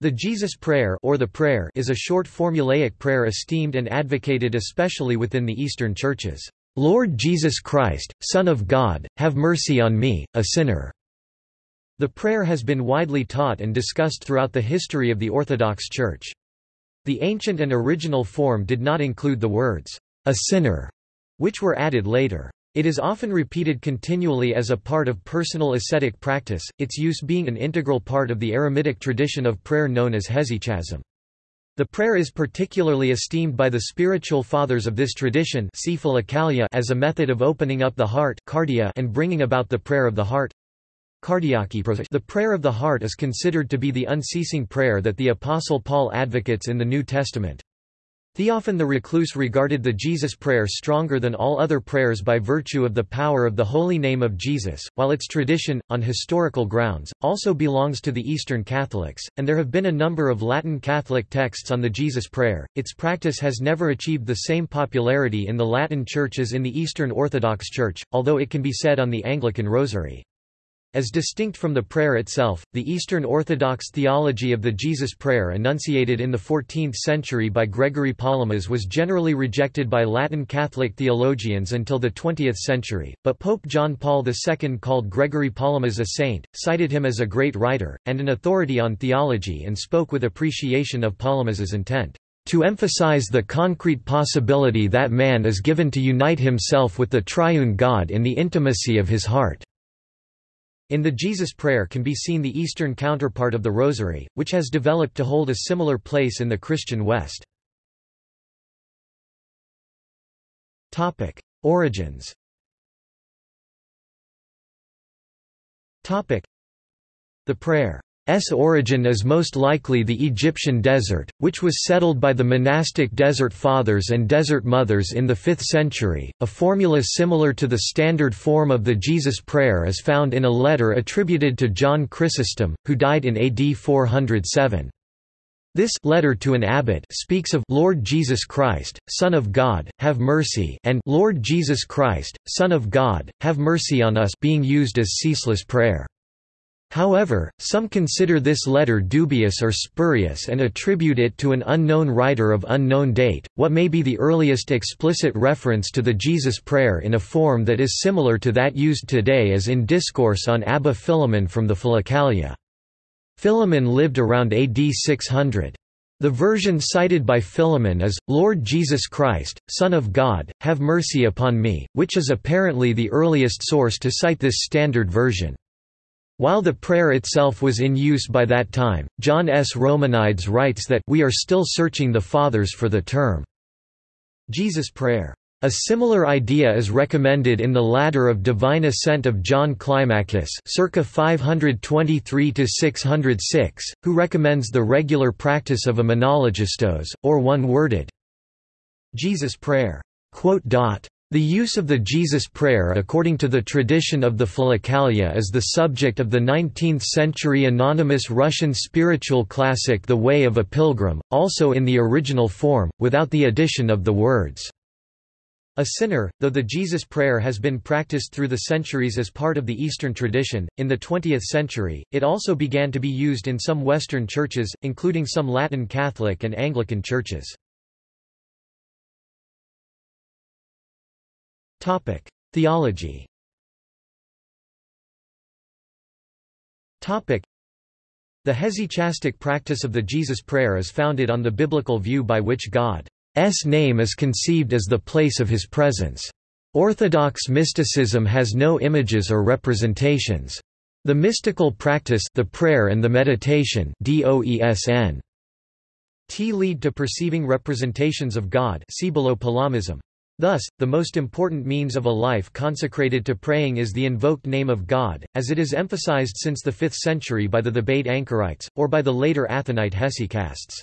The Jesus Prayer or the prayer is a short formulaic prayer esteemed and advocated especially within the Eastern churches. Lord Jesus Christ, Son of God, have mercy on me, a sinner. The prayer has been widely taught and discussed throughout the history of the Orthodox Church. The ancient and original form did not include the words, a sinner, which were added later. It is often repeated continually as a part of personal ascetic practice, its use being an integral part of the eremitic tradition of prayer known as hesychasm. The prayer is particularly esteemed by the spiritual fathers of this tradition as a method of opening up the heart and bringing about the prayer of the heart. The prayer of the heart is considered to be the unceasing prayer that the Apostle Paul advocates in the New Testament. Theophan the Recluse regarded the Jesus prayer stronger than all other prayers by virtue of the power of the holy name of Jesus, while its tradition, on historical grounds, also belongs to the Eastern Catholics, and there have been a number of Latin Catholic texts on the Jesus prayer. Its practice has never achieved the same popularity in the Latin Church as in the Eastern Orthodox Church, although it can be said on the Anglican Rosary. As distinct from the prayer itself, the Eastern Orthodox theology of the Jesus Prayer enunciated in the 14th century by Gregory Palamas was generally rejected by Latin Catholic theologians until the 20th century, but Pope John Paul II called Gregory Palamas a saint, cited him as a great writer, and an authority on theology and spoke with appreciation of Palamas's intent to emphasize the concrete possibility that man is given to unite himself with the triune God in the intimacy of his heart. In the Jesus Prayer can be seen the Eastern counterpart of the Rosary, which has developed to hold a similar place in the Christian West. Origins The prayer S origin is most likely the Egyptian desert, which was settled by the monastic desert fathers and desert mothers in the 5th century. A formula similar to the standard form of the Jesus prayer is found in a letter attributed to John Chrysostom, who died in AD 407. This letter to an abbot speaks of Lord Jesus Christ, Son of God, have mercy and Lord Jesus Christ, Son of God, have mercy on us being used as ceaseless prayer. However, some consider this letter dubious or spurious and attribute it to an unknown writer of unknown date. What may be the earliest explicit reference to the Jesus prayer in a form that is similar to that used today is in Discourse on Abba Philemon from the Philokalia. Philemon lived around AD 600. The version cited by Philemon is, Lord Jesus Christ, Son of God, have mercy upon me, which is apparently the earliest source to cite this standard version. While the prayer itself was in use by that time, John S. Romanides writes that we are still searching the Fathers for the term Jesus Prayer. A similar idea is recommended in the Ladder of Divine Ascent of John Climacus circa 523–606, who recommends the regular practice of a monologistos, or one-worded Jesus Prayer. The use of the Jesus Prayer according to the tradition of the Philokalia is the subject of the 19th-century anonymous Russian spiritual classic The Way of a Pilgrim, also in the original form, without the addition of the words, a sinner, though the Jesus Prayer has been practiced through the centuries as part of the Eastern tradition, in the 20th century, it also began to be used in some Western churches, including some Latin Catholic and Anglican churches. Theology Topic: The hesychastic practice of the Jesus Prayer is founded on the biblical view by which God's name is conceived as the place of his presence. Orthodox mysticism has no images or representations. The mystical practice the prayer and the meditation DOESN T lead to perceiving representations of God see below Palamism. Thus, the most important means of a life consecrated to praying is the invoked name of God, as it is emphasized since the 5th century by the Thebaid Anchorites, or by the later Athonite hesychasts.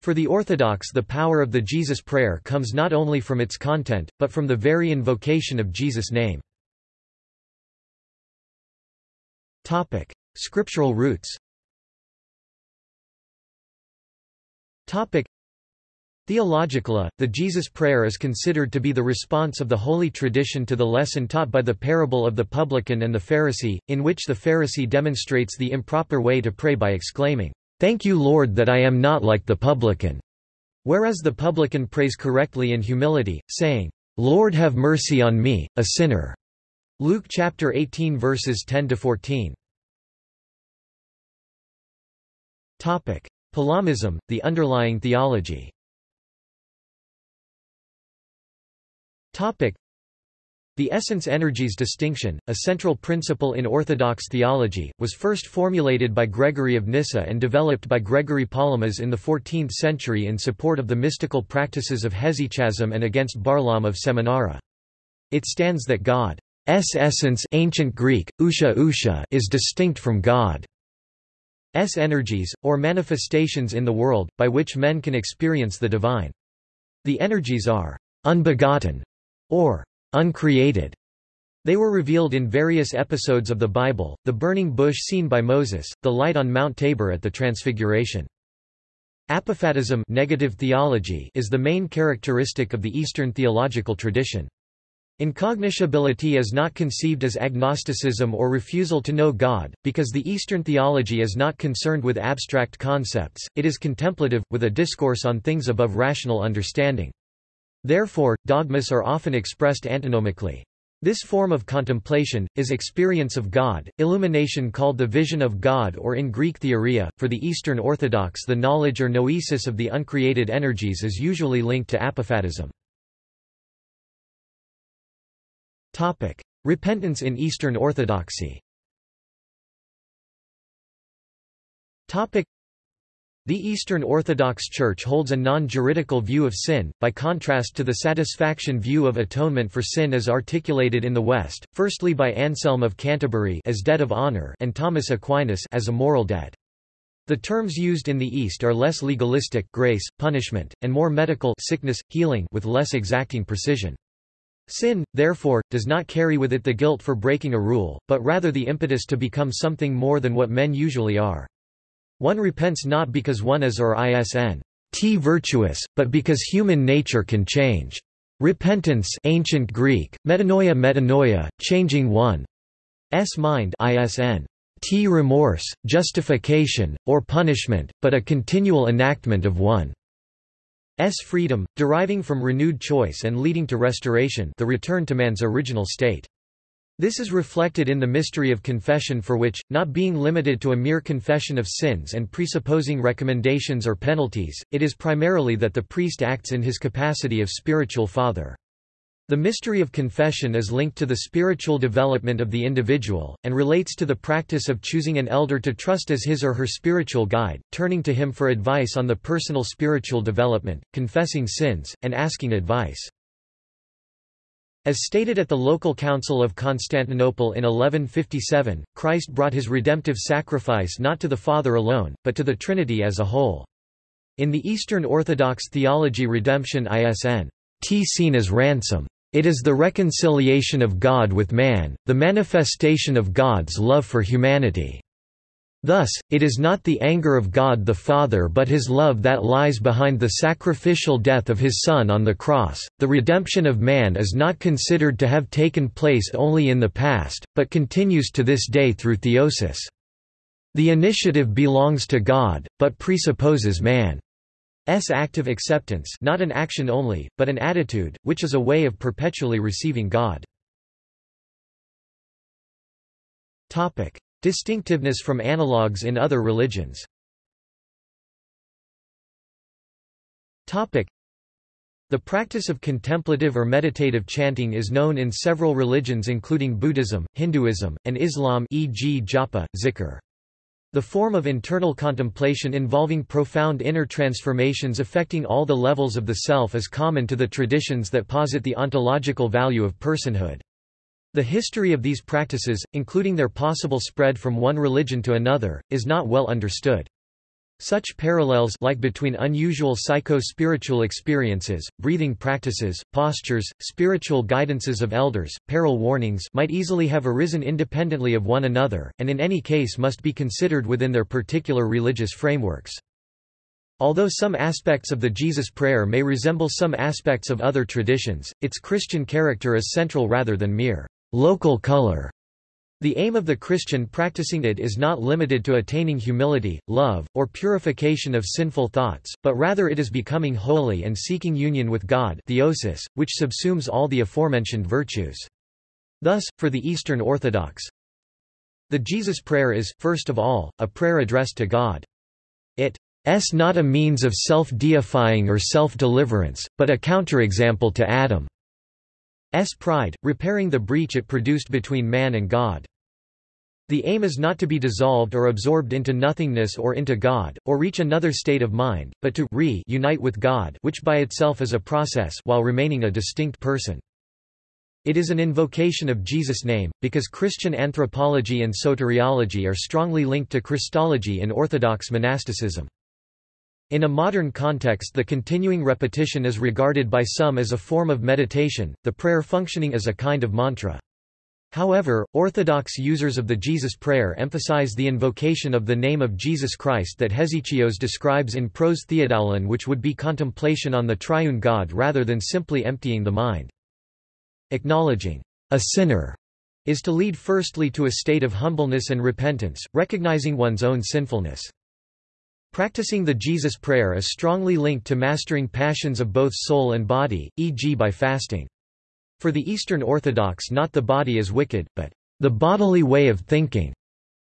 For the Orthodox the power of the Jesus prayer comes not only from its content, but from the very invocation of Jesus' name. Topic. Scriptural roots Theologically, the Jesus Prayer is considered to be the response of the Holy Tradition to the lesson taught by the parable of the publican and the Pharisee, in which the Pharisee demonstrates the improper way to pray by exclaiming, "'Thank you Lord that I am not like the publican' whereas the publican prays correctly in humility, saying, "'Lord have mercy on me, a sinner' Luke chapter 18 verses 10 to 14. Topic: Palamism, the underlying theology. Topic: The essence-energies distinction, a central principle in Orthodox theology, was first formulated by Gregory of Nyssa and developed by Gregory Palamas in the 14th century in support of the mystical practices of hesychasm and against Barlaam of Seminara. It stands that God's essence ancient Greek, ousia ousia is distinct from God. S energies, or manifestations in the world, by which men can experience the divine. The energies are unbegotten, or uncreated. They were revealed in various episodes of the Bible, the burning bush seen by Moses, the light on Mount Tabor at the Transfiguration. Apophatism negative theology is the main characteristic of the Eastern theological tradition. Incognoscibility is not conceived as agnosticism or refusal to know God, because the Eastern theology is not concerned with abstract concepts, it is contemplative, with a discourse on things above rational understanding. Therefore, dogmas are often expressed antinomically. This form of contemplation, is experience of God, illumination called the vision of God or in Greek theoria. For the Eastern Orthodox the knowledge or noesis of the uncreated energies is usually linked to apophatism. Topic: Repentance in Eastern Orthodoxy. The Eastern Orthodox Church holds a non-juridical view of sin, by contrast to the satisfaction view of atonement for sin as articulated in the West, firstly by Anselm of Canterbury as debt of honor and Thomas Aquinas as a moral debt. The terms used in the East are less legalistic grace, punishment, and more medical sickness, healing with less exacting precision. Sin, therefore, does not carry with it the guilt for breaking a rule, but rather the impetus to become something more than what men usually are. One repents not because one is or isn t virtuous, but because human nature can change. Repentance ancient Greek, metanoia metanoia, changing one's mind isn t remorse, justification, or punishment, but a continual enactment of one. S freedom, deriving from renewed choice and leading to restoration the return to man's original state. This is reflected in the mystery of confession for which, not being limited to a mere confession of sins and presupposing recommendations or penalties, it is primarily that the priest acts in his capacity of spiritual father. The mystery of confession is linked to the spiritual development of the individual, and relates to the practice of choosing an elder to trust as his or her spiritual guide, turning to him for advice on the personal spiritual development, confessing sins, and asking advice. As stated at the local council of Constantinople in 1157, Christ brought his redemptive sacrifice not to the Father alone, but to the Trinity as a whole. In the Eastern Orthodox theology redemption isn. T seen as ransom. It is the reconciliation of God with man, the manifestation of God's love for humanity. Thus, it is not the anger of God the Father but his love that lies behind the sacrificial death of his Son on the cross. The redemption of man is not considered to have taken place only in the past, but continues to this day through theosis. The initiative belongs to God, but presupposes man. S active acceptance not an action only, but an attitude, which is a way of perpetually receiving God. Distinctiveness from analogues in other religions the practice of contemplative or meditative chanting is known in several religions including Buddhism, Hinduism, and Islam e.g. japa, zikr. The form of internal contemplation involving profound inner transformations affecting all the levels of the self is common to the traditions that posit the ontological value of personhood. The history of these practices, including their possible spread from one religion to another, is not well understood. Such parallels like between unusual psycho-spiritual experiences, breathing practices, postures, spiritual guidances of elders, peril warnings might easily have arisen independently of one another, and in any case must be considered within their particular religious frameworks. Although some aspects of the Jesus prayer may resemble some aspects of other traditions, its Christian character is central rather than mere local color. The aim of the Christian practicing it is not limited to attaining humility, love, or purification of sinful thoughts, but rather it is becoming holy and seeking union with God theosis, which subsumes all the aforementioned virtues. Thus, for the Eastern Orthodox, the Jesus Prayer is, first of all, a prayer addressed to God. It is not a means of self-deifying or self-deliverance, but a counterexample to Adam's pride, repairing the breach it produced between man and God. The aim is not to be dissolved or absorbed into nothingness or into God, or reach another state of mind, but to re-unite with God which by itself is a process while remaining a distinct person. It is an invocation of Jesus' name, because Christian anthropology and soteriology are strongly linked to Christology in Orthodox monasticism. In a modern context the continuing repetition is regarded by some as a form of meditation, the prayer functioning as a kind of mantra. However, Orthodox users of the Jesus Prayer emphasize the invocation of the name of Jesus Christ that Hesychios describes in Pros Theodoulon which would be contemplation on the triune God rather than simply emptying the mind. Acknowledging a sinner is to lead firstly to a state of humbleness and repentance, recognizing one's own sinfulness. Practicing the Jesus Prayer is strongly linked to mastering passions of both soul and body, e.g. by fasting. For the Eastern Orthodox not the body is wicked, but the bodily way of thinking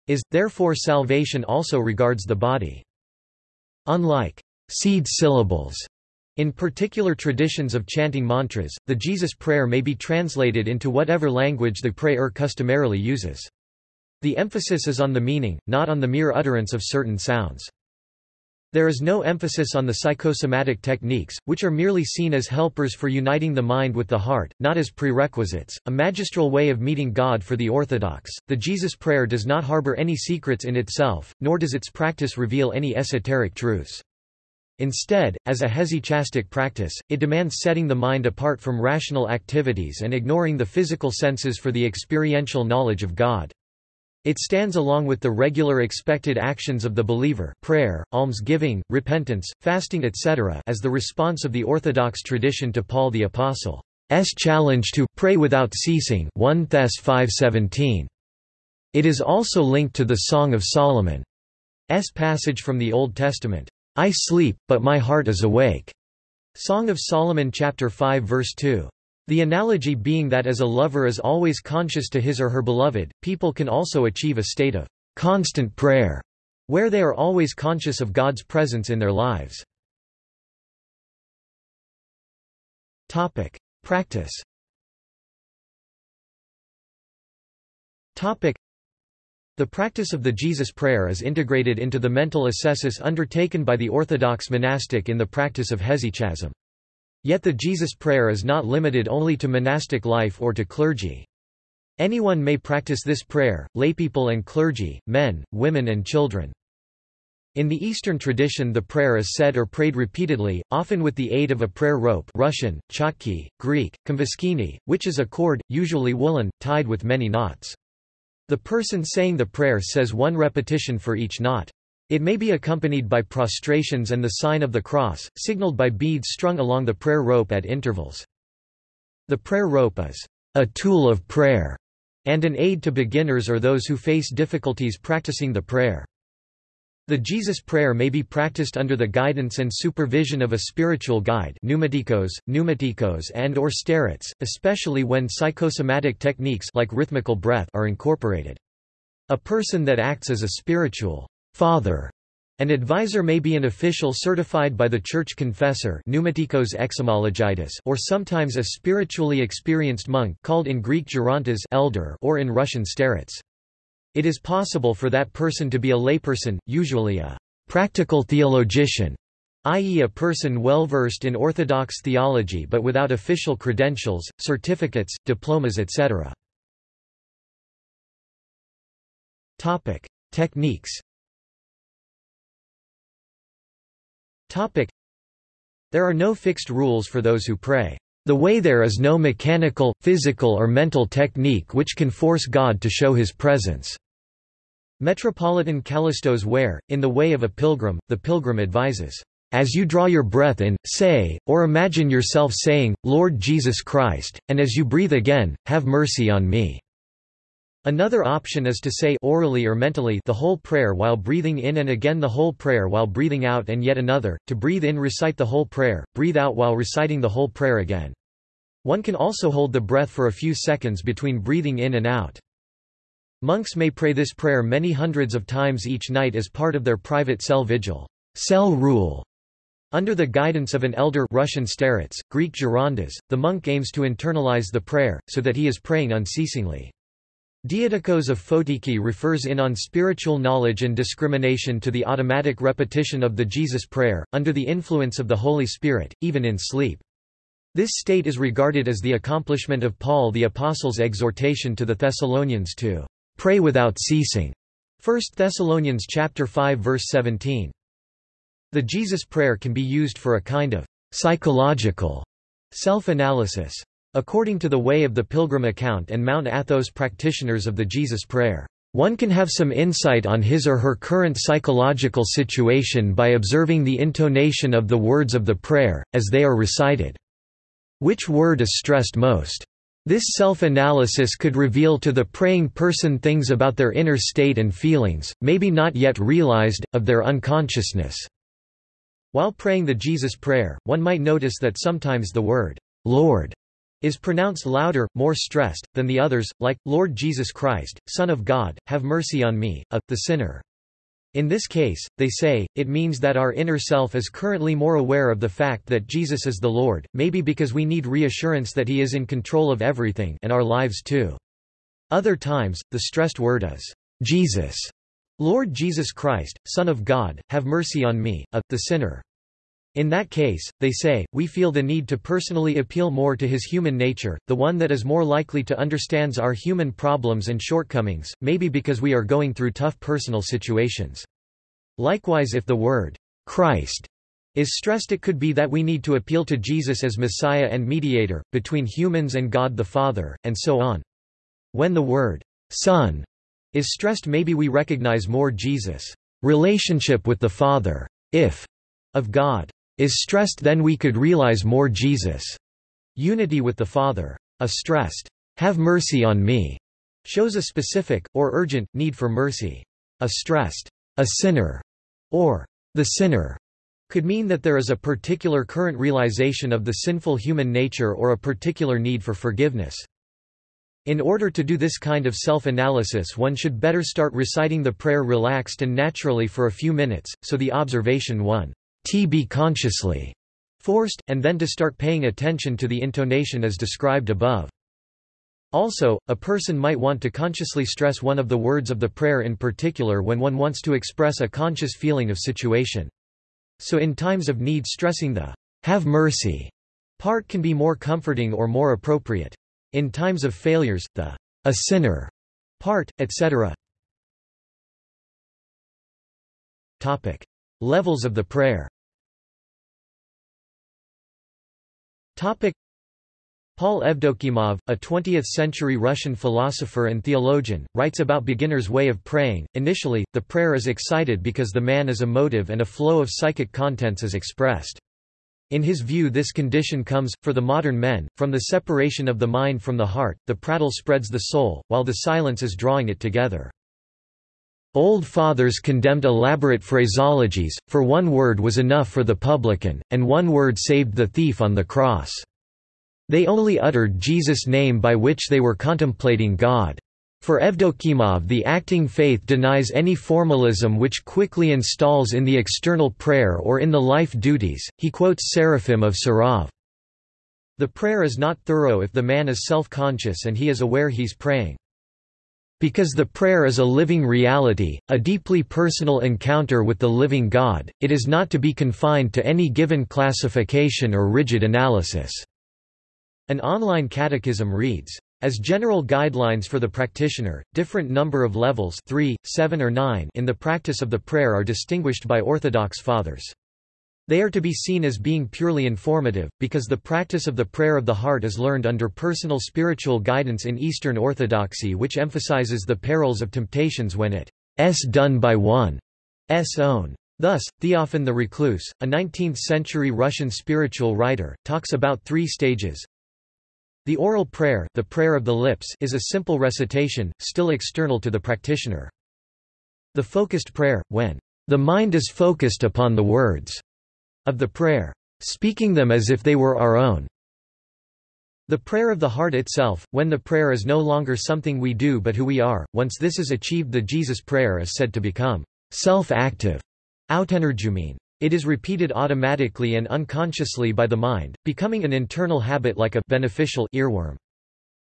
is, therefore salvation also regards the body. Unlike seed syllables in particular traditions of chanting mantras, the Jesus prayer may be translated into whatever language the prayer customarily uses. The emphasis is on the meaning, not on the mere utterance of certain sounds. There is no emphasis on the psychosomatic techniques, which are merely seen as helpers for uniting the mind with the heart, not as prerequisites, a magistral way of meeting God for the Orthodox. The Jesus Prayer does not harbor any secrets in itself, nor does its practice reveal any esoteric truths. Instead, as a hesychastic practice, it demands setting the mind apart from rational activities and ignoring the physical senses for the experiential knowledge of God. It stands along with the regular expected actions of the believer prayer, almsgiving, repentance, fasting etc. as the response of the Orthodox tradition to Paul the Apostle's challenge to «pray without ceasing 1 Thess 5.17. It is also linked to the Song of Solomon's passage from the Old Testament, I sleep, but my heart is awake. Song of Solomon chapter 5 verse 2. The analogy being that as a lover is always conscious to his or her beloved, people can also achieve a state of constant prayer, where they are always conscious of God's presence in their lives. Topic: Practice. Topic: The practice of the Jesus prayer is integrated into the mental ascesis undertaken by the Orthodox monastic in the practice of hesychasm. Yet the Jesus prayer is not limited only to monastic life or to clergy. Anyone may practice this prayer, laypeople and clergy, men, women and children. In the Eastern tradition the prayer is said or prayed repeatedly, often with the aid of a prayer rope Russian, chotki, Greek, komboskini, which is a cord, usually woolen, tied with many knots. The person saying the prayer says one repetition for each knot. It may be accompanied by prostrations and the sign of the cross, signaled by beads strung along the prayer rope at intervals. The prayer rope is a tool of prayer and an aid to beginners or those who face difficulties practicing the prayer. The Jesus prayer may be practiced under the guidance and supervision of a spiritual guide pneumatikos, pneumatikos and or starets, especially when psychosomatic techniques like rhythmical breath are incorporated. A person that acts as a spiritual father. An advisor may be an official certified by the church confessor or sometimes a spiritually experienced monk called in Greek gerontas elder or in Russian starets. It is possible for that person to be a layperson, usually a practical theologian, i.e. a person well versed in Orthodox theology but without official credentials, certificates, diplomas etc. Topic: Techniques Topic. There are no fixed rules for those who pray. The way there is no mechanical, physical or mental technique which can force God to show his presence. Metropolitan Kallistos Ware, in The Way of a Pilgrim, the pilgrim advises, "...as you draw your breath in, say, or imagine yourself saying, Lord Jesus Christ, and as you breathe again, have mercy on me." Another option is to say orally or mentally the whole prayer while breathing in and again the whole prayer while breathing out and yet another, to breathe in recite the whole prayer, breathe out while reciting the whole prayer again. One can also hold the breath for a few seconds between breathing in and out. Monks may pray this prayer many hundreds of times each night as part of their private cell vigil cell rule. Under the guidance of an elder Russian starets, Greek gerondas, the monk aims to internalize the prayer, so that he is praying unceasingly. Diadochos of Photiki refers in on spiritual knowledge and discrimination to the automatic repetition of the Jesus prayer, under the influence of the Holy Spirit, even in sleep. This state is regarded as the accomplishment of Paul the Apostle's exhortation to the Thessalonians to pray without ceasing. 1 Thessalonians chapter 5 verse 17. The Jesus prayer can be used for a kind of psychological self-analysis. According to the Way of the Pilgrim account and Mount Athos practitioners of the Jesus Prayer, one can have some insight on his or her current psychological situation by observing the intonation of the words of the prayer, as they are recited. Which word is stressed most? This self-analysis could reveal to the praying person things about their inner state and feelings, maybe not yet realized, of their unconsciousness. While praying the Jesus Prayer, one might notice that sometimes the word, Lord, is pronounced louder, more stressed, than the others, like, Lord Jesus Christ, Son of God, have mercy on me, a, the sinner. In this case, they say, it means that our inner self is currently more aware of the fact that Jesus is the Lord, maybe because we need reassurance that he is in control of everything and our lives too. Other times, the stressed word is, Jesus. Lord Jesus Christ, Son of God, have mercy on me, a, the sinner. In that case, they say, we feel the need to personally appeal more to his human nature, the one that is more likely to understands our human problems and shortcomings, maybe because we are going through tough personal situations. Likewise if the word, Christ, is stressed it could be that we need to appeal to Jesus as Messiah and mediator, between humans and God the Father, and so on. When the word, Son, is stressed maybe we recognize more Jesus' relationship with the Father, if of God is stressed then we could realize more Jesus' unity with the Father. A stressed, have mercy on me, shows a specific, or urgent, need for mercy. A stressed, a sinner, or the sinner, could mean that there is a particular current realization of the sinful human nature or a particular need for forgiveness. In order to do this kind of self-analysis one should better start reciting the prayer relaxed and naturally for a few minutes, so the observation 1 t be consciously forced, and then to start paying attention to the intonation as described above. Also, a person might want to consciously stress one of the words of the prayer in particular when one wants to express a conscious feeling of situation. So in times of need stressing the have mercy part can be more comforting or more appropriate. In times of failures, the a sinner part, etc. Topic. Levels of the prayer Paul Evdokimov, a 20th-century Russian philosopher and theologian, writes about beginner's way of praying. Initially, the prayer is excited because the man is emotive and a flow of psychic contents is expressed. In his view this condition comes, for the modern men, from the separation of the mind from the heart, the prattle spreads the soul, while the silence is drawing it together. Old fathers condemned elaborate phraseologies, for one word was enough for the publican, and one word saved the thief on the cross. They only uttered Jesus' name by which they were contemplating God. For Evdokimov the acting faith denies any formalism which quickly installs in the external prayer or in the life duties. He quotes Seraphim of Sarov. The prayer is not thorough if the man is self-conscious and he is aware he's praying. Because the prayer is a living reality, a deeply personal encounter with the living God, it is not to be confined to any given classification or rigid analysis. An online catechism reads, as general guidelines for the practitioner, different number of levels 3, 7 or 9 in the practice of the prayer are distinguished by Orthodox fathers. They are to be seen as being purely informative, because the practice of the prayer of the heart is learned under personal spiritual guidance in Eastern Orthodoxy which emphasizes the perils of temptations when it is done by one's own. Thus, Theophan the Recluse, a 19th-century Russian spiritual writer, talks about three stages. The oral prayer, the prayer of the lips is a simple recitation, still external to the practitioner. The focused prayer, when the mind is focused upon the words of the prayer, speaking them as if they were our own. The prayer of the heart itself, when the prayer is no longer something we do but who we are, once this is achieved the Jesus prayer is said to become self-active. It is repeated automatically and unconsciously by the mind, becoming an internal habit like a beneficial earworm.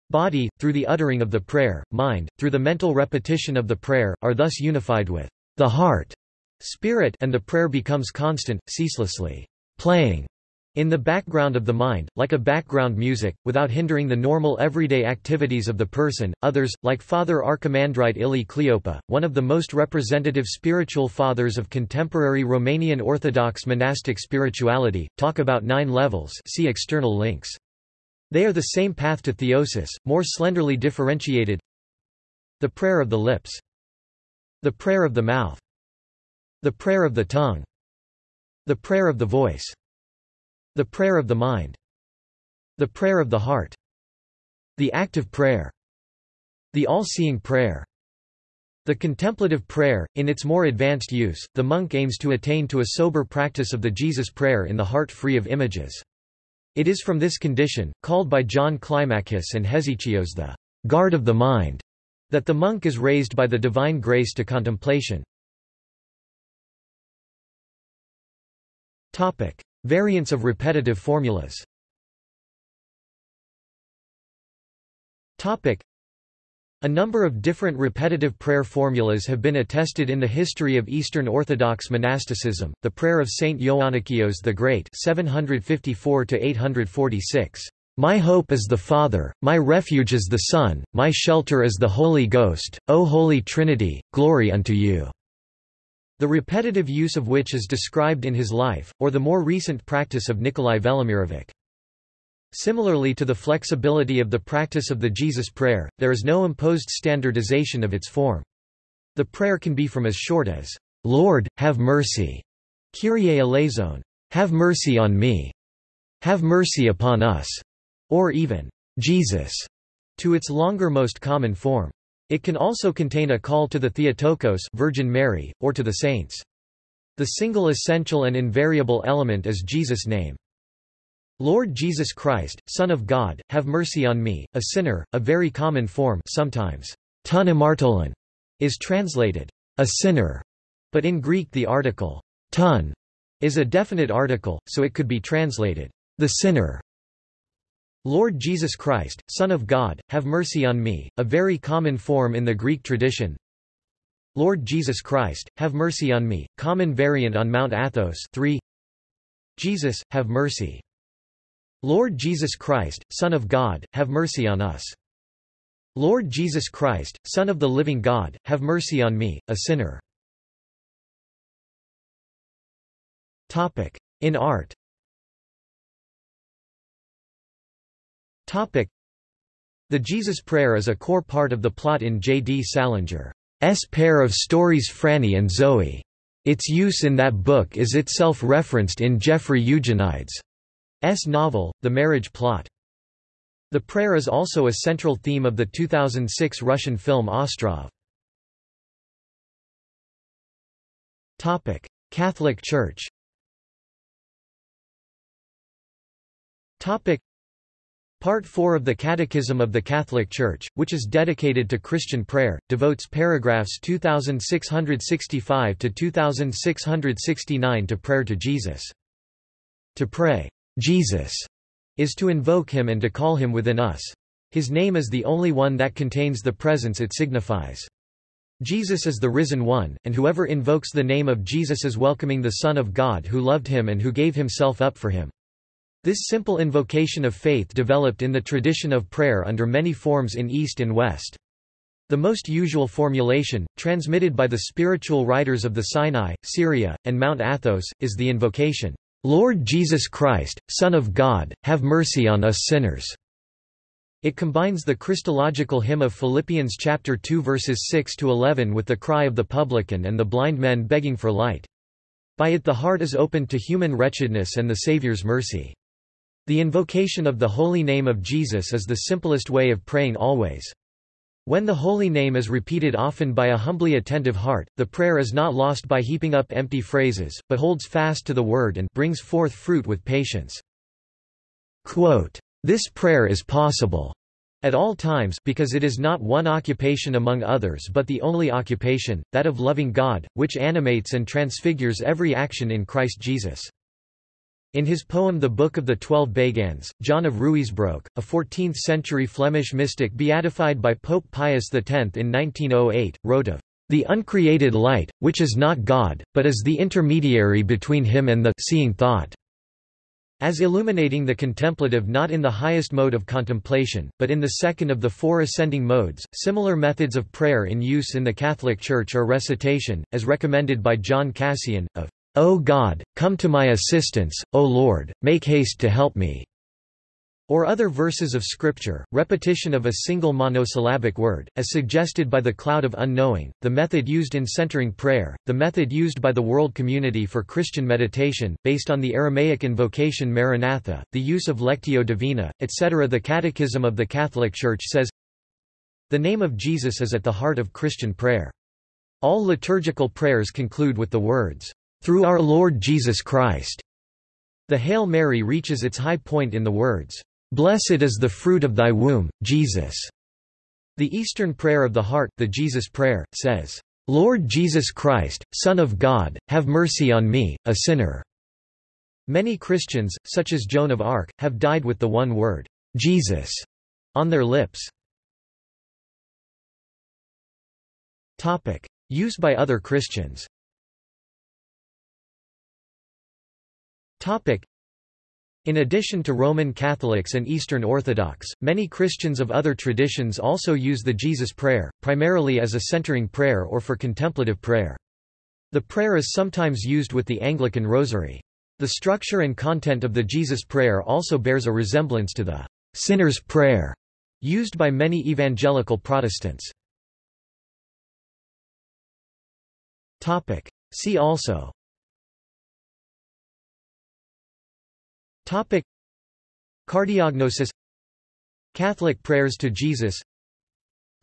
Body, through the uttering of the prayer, mind, through the mental repetition of the prayer, are thus unified with the heart, spirit and the prayer becomes constant, ceaselessly playing in the background of the mind, like a background music, without hindering the normal everyday activities of the person. Others, like Father Archimandrite Ilie Cleopa, one of the most representative spiritual fathers of contemporary Romanian Orthodox monastic spirituality, talk about nine levels see external links. They are the same path to theosis, more slenderly differentiated. The prayer of the lips. The prayer of the mouth. The prayer of the tongue. The prayer of the voice. The prayer of the mind. The prayer of the heart. The active prayer. The all-seeing prayer. The contemplative prayer, in its more advanced use, the monk aims to attain to a sober practice of the Jesus prayer in the heart free of images. It is from this condition, called by John Climacus and Hesychios the guard of the mind, that the monk is raised by the divine grace to contemplation. Variants of repetitive formulas a number of different repetitive prayer formulas have been attested in the history of Eastern Orthodox monasticism. The prayer of Saint Ioannikios the Great (754–846). My hope is the Father, my refuge is the Son, my shelter is the Holy Ghost. O Holy Trinity, glory unto you the repetitive use of which is described in his life, or the more recent practice of Nikolai Velimirovic. Similarly to the flexibility of the practice of the Jesus prayer, there is no imposed standardization of its form. The prayer can be from as short as, Lord, have mercy, Kyrie eleison, have mercy on me, have mercy upon us, or even, Jesus, to its longer most common form. It can also contain a call to the Theotokos Virgin Mary, or to the saints. The single essential and invariable element is Jesus' name. Lord Jesus Christ, Son of God, have mercy on me, a sinner, a very common form sometimes ton is translated, a sinner, but in Greek the article ton is a definite article, so it could be translated, the sinner. Lord Jesus Christ, Son of God, have mercy on me, a very common form in the Greek tradition. Lord Jesus Christ, have mercy on me, common variant on Mount Athos 3. Jesus, have mercy. Lord Jesus Christ, Son of God, have mercy on us. Lord Jesus Christ, Son of the living God, have mercy on me, a sinner. In art The Jesus Prayer is a core part of the plot in J. D. Salinger's pair of stories Franny and Zooey. Its use in that book is itself referenced in Jeffrey Eugenides' novel, The Marriage Plot. The prayer is also a central theme of the 2006 Russian film Ostrov. Catholic Church Part 4 of the Catechism of the Catholic Church, which is dedicated to Christian prayer, devotes paragraphs 2665 to 2669 to prayer to Jesus. To pray, Jesus, is to invoke him and to call him within us. His name is the only one that contains the presence it signifies. Jesus is the risen one, and whoever invokes the name of Jesus is welcoming the Son of God who loved him and who gave himself up for him. This simple invocation of faith developed in the tradition of prayer under many forms in East and West. The most usual formulation, transmitted by the spiritual writers of the Sinai, Syria, and Mount Athos, is the invocation, Lord Jesus Christ, Son of God, have mercy on us sinners. It combines the Christological hymn of Philippians chapter 2 verses 6 to 11 with the cry of the publican and the blind men begging for light. By it the heart is opened to human wretchedness and the Saviour's mercy. The invocation of the holy name of Jesus is the simplest way of praying always. When the holy name is repeated often by a humbly attentive heart, the prayer is not lost by heaping up empty phrases, but holds fast to the word and brings forth fruit with patience. Quote, this prayer is possible at all times because it is not one occupation among others but the only occupation, that of loving God, which animates and transfigures every action in Christ Jesus. In his poem The Book of the Twelve Beguines, John of Ruysbroek, a 14th-century Flemish mystic beatified by Pope Pius X in 1908, wrote of the uncreated light, which is not God, but is the intermediary between him and the seeing thought as illuminating the contemplative not in the highest mode of contemplation, but in the second of the four ascending modes. Similar methods of prayer in use in the Catholic Church are recitation, as recommended by John Cassian, of, O God, come to my assistance, O Lord, make haste to help me or other verses of Scripture, repetition of a single monosyllabic word, as suggested by the cloud of unknowing, the method used in centering prayer, the method used by the World Community for Christian Meditation, based on the Aramaic invocation Maranatha, the use of Lectio Divina, etc. The Catechism of the Catholic Church says, The name of Jesus is at the heart of Christian prayer. All liturgical prayers conclude with the words, Through our Lord Jesus Christ. The Hail Mary reaches its high point in the words, Blessed is the fruit of thy womb, Jesus. The Eastern Prayer of the Heart, the Jesus Prayer, says, Lord Jesus Christ, Son of God, have mercy on me, a sinner. Many Christians, such as Joan of Arc, have died with the one word, Jesus, on their lips. Use by other Christians Topic. In addition to Roman Catholics and Eastern Orthodox, many Christians of other traditions also use the Jesus Prayer, primarily as a centering prayer or for contemplative prayer. The prayer is sometimes used with the Anglican Rosary. The structure and content of the Jesus Prayer also bears a resemblance to the sinner's prayer used by many evangelical Protestants. See also Topic. Cardiognosis. Catholic prayers to Jesus.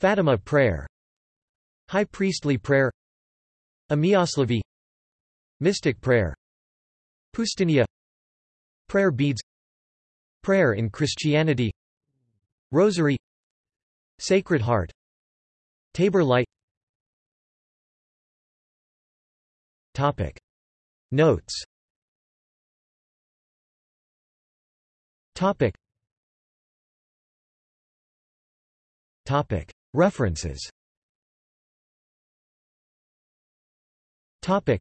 Fatima prayer. High priestly prayer. Imiaslavie Mystic prayer. Poustinia Prayer beads. Prayer in Christianity. Rosary. Sacred Heart. Tabor Light. Topic. Notes Topic. Topic. References Topic.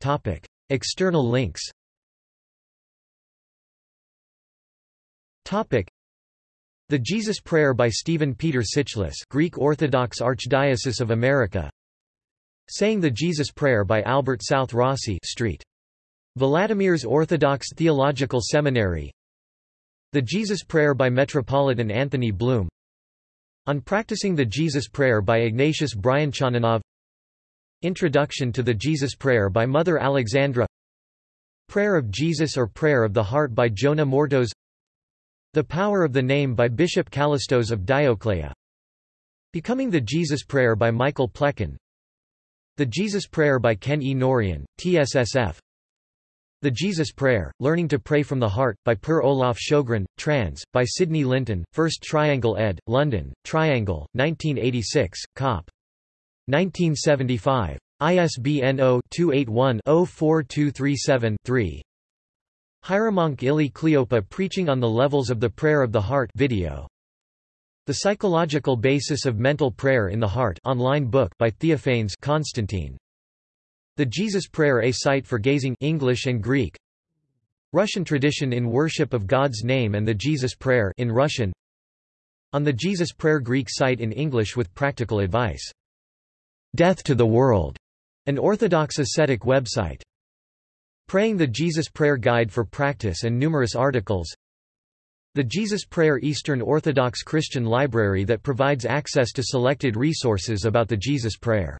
Topic. External links Topic. The Jesus Prayer by Stephen Peter Tsichlis Greek Orthodox Archdiocese of America Saying the Jesus Prayer by Albert South Rossi Street Vladimir's Orthodox Theological Seminary The Jesus Prayer by Metropolitan Anthony Bloom. On Practicing the Jesus Prayer by Ignatius Bryanchaninov Introduction to the Jesus Prayer by Mother Alexandra. Prayer of Jesus or Prayer of the Heart by Jonah Mortos The Power of the Name by Bishop Kallistos of Dioclea. Becoming the Jesus Prayer by Michael Plekon The Jesus Prayer by Ken E. Norian, TSSF the Jesus Prayer, Learning to Pray from the Heart, by Per Olaf Sjögren, trans. by Sidney Linton, First Triangle ed., London, Triangle, 1986, cop. 1975. ISBN 0-281-04237-3 Hieromonk Ilie Cleopa preaching on the levels of the prayer of the heart video. The Psychological Basis of Mental Prayer in the Heart online book by Theophanes Constantine. The Jesus Prayer A Site for Gazing English and Greek Russian tradition in worship of God's name and the Jesus Prayer in Russian On the Jesus Prayer Greek site in English with practical advice. Death to the World, an Orthodox ascetic website. Praying the Jesus Prayer Guide for Practice and numerous articles The Jesus Prayer Eastern Orthodox Christian Library that provides access to selected resources about the Jesus Prayer